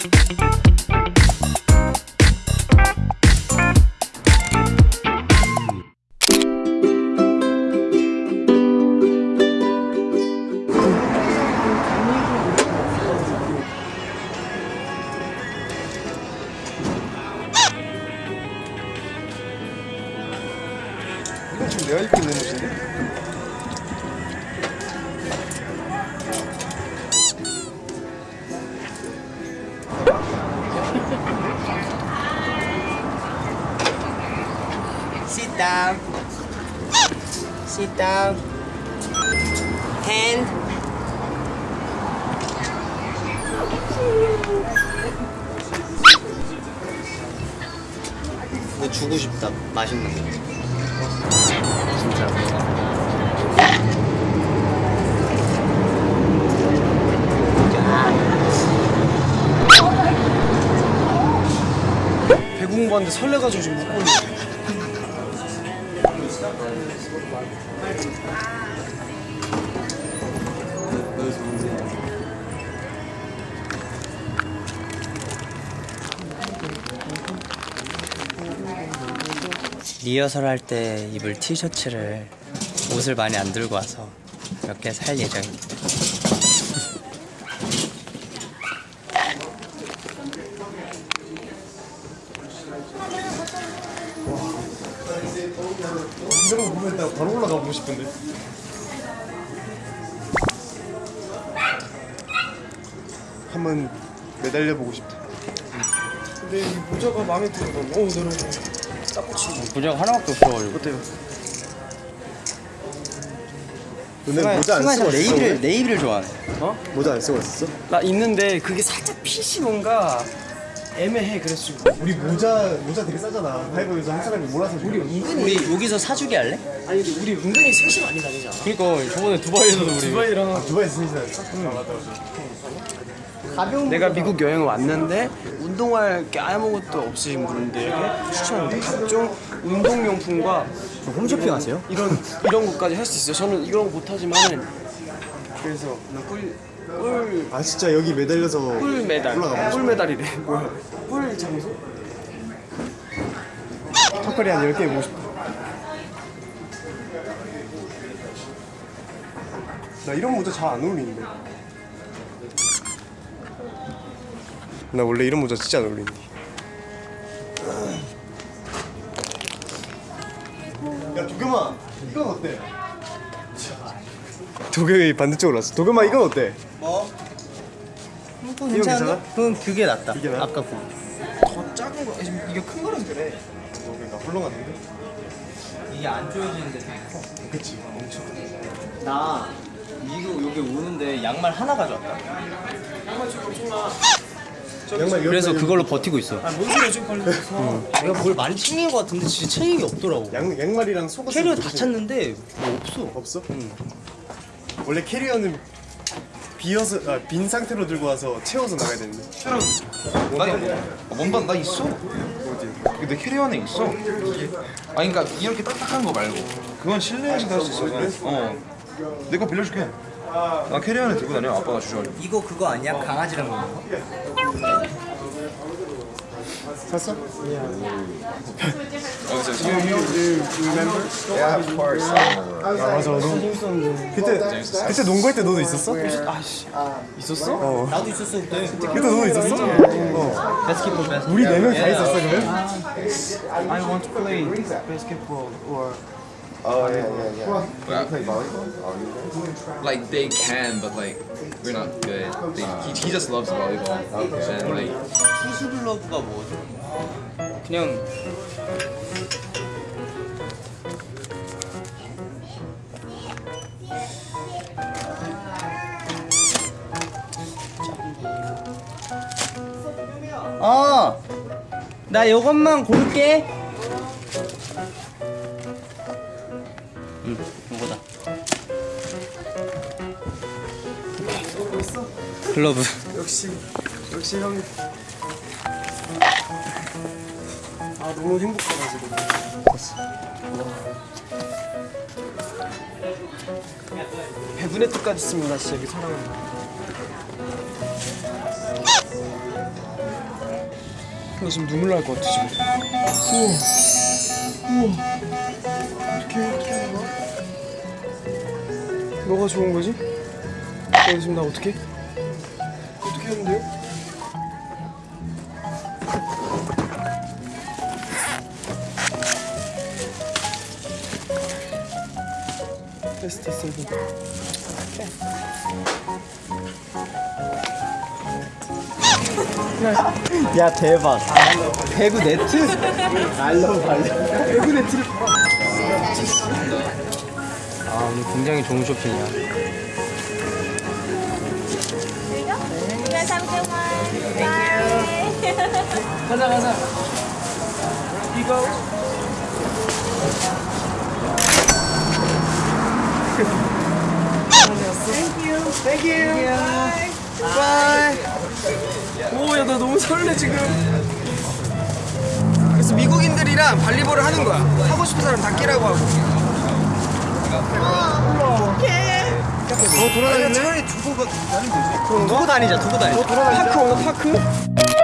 지금 내가 입고 있는 옷인 Sit down. Hand. 이거 주고 싶다. 맛있는 거. 진짜. 배구 공부하는데 설레가지고 지금 못 보는 리허설 할 때 입을 티셔츠를 옷을 많이 안 들고 와서 몇 개 살 예정입니다. 이런 거 보면 나 바로 올라 가 보고 싶은데 한번 매달려 보고 싶다 근데 이 모자가 마음에 들어 어 너무 딱 붙이고 부자가 하나밖에 없어가지고. 어때요? 너네 모자 안 쓰고 네이비를 왔어? 네이비를 좋아하네. 어? 모자 안 쓰고 왔었어? 나 있는데 그게 살짝 핏이 뭔가 애매해 그래서 우리 모자 모자 되게 싸잖아. 하이버에서 한 사람이 몰아서 우리 우리 여기서 사주기 할래? 아니 근데 우리 은근히 셋이 많이 다니잖아? 그러니까 저번에 두바이에서도 우리. 두바이랑 두바이에서 쓰지 않았어? 응. 맞다 맞다 내가 미국 여행 왔는데 운동할 게 아무것도 없으신 분들에게 추천합니다 각종 운동용품과 홈쇼핑 하세요? 이런 이런 것까지 할 수 있어요. 저는 이런 거 못하지만은 그래서 꿀, 꿀, 아 진짜 여기 매달려서 꿀 메달. 올라가고 꿀 메달이래 뭐야 꿀 장소? 턱걸이 한 10개 해보고 싶다 나 이런 모자 잘 안 어울리는데. 나 원래 이런 모자 진짜 안 어울리는데. 야 도겸아 이건 어때? 도겸이 반대쪽으로 왔어. 도겸아 이건 어때? 이거 괜찮아? 괜찮은데? 그건 그게 낫다. 이게 나아? 아까 그. 더 작은 거 지금 이게 큰 거라서 그래 너 그러니까 헐렁한데? 이게 안 조여지는데 되게 커. 그치 엄청 나 미국 여기 오는데 양말 하나 가져왔다. 양말 그래서 여기까지 그걸로 버티고 있어. 뭔 소리야 지금 걸려서 내가 뭘 많이 챙긴 것 같은데 진짜 챙긴 게 없더라고. 양, 양말이랑 속옷 캐리어 다 찾는데 뭐 없어. 없어? 응. 원래 캐리어는 비어서 아, 빈 상태로 들고 와서 채워서 나가야 되는데. 나 원반 나 있어. 어디? 내 캐리어 안에 있어. 아니 그러니까 이렇게 딱딱한 거 말고 그건 실내에서 할 수 있어. 어. 내 거 빌려줄게. 나 캐리어 안에 들고 다녀. 아빠가 주셔가지고. 이거 그거 아니야? 강아지랑 먹는 거? 샀어? 아 맞아. 너 그때 그때 농구할 때 너도 있었어? 아씨 있었어? 나도 있었어 그때. 그때 너도 있었어? 어. 베스킷. 우리 네 명 다 있었어 그러면? I want to play basketball or like they can, but like we're not good. They, he, he just loves volleyball. And like 투수글러브가 뭐지? 그냥 어! 나 요것만 고를게 응, 요거다 글러브 역시 역시 형. 아 너무 행복하다 지금. 배분의 뜻까지 있습니다 진짜 여기 사랑합니다 나 지금 눈물 날 것 같아 지금. 어떻게 뭐가 좋은 거지? 너 지금 나 어떻게? 어떻게 하는데요? 됐어 됐어 됐어 야 대박. 배구 네트? 알로 발로. 배구 네트를 아 오늘 굉장히 좋은 쇼핑이야. You guys have a good one. Thank you. 가자 가자. 이거. 오야 나 너무 설레 지금. 그래서 미국인들이랑 발리볼을 하는 거야. 하고 싶은 사람 다 끼라고 하고. 너 돌아다니네? 차라리 두고 가. 두고 다니자 두고 다니자. 파크 없나 파크?